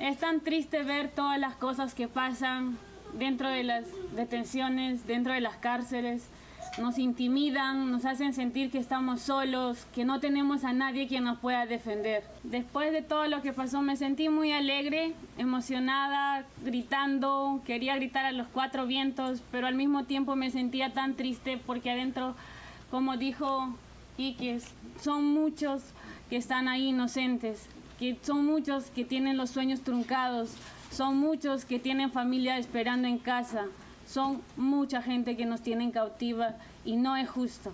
Es tan triste ver todas las cosas que pasan dentro de las detenciones, dentro de las cárceles. Nos intimidan, nos hacen sentir que estamos solos, que no tenemos a nadie quien nos pueda defender. Después de todo lo que pasó me sentí muy alegre, emocionada, gritando, quería gritar a los cuatro vientos, pero al mismo tiempo me sentía tan triste porque adentro, como dijo Iquies, son muchos que están ahí inocentes, que son muchos que tienen los sueños truncados, son muchos que tienen familia esperando en casa, son mucha gente que nos tienen cautiva y no es justo.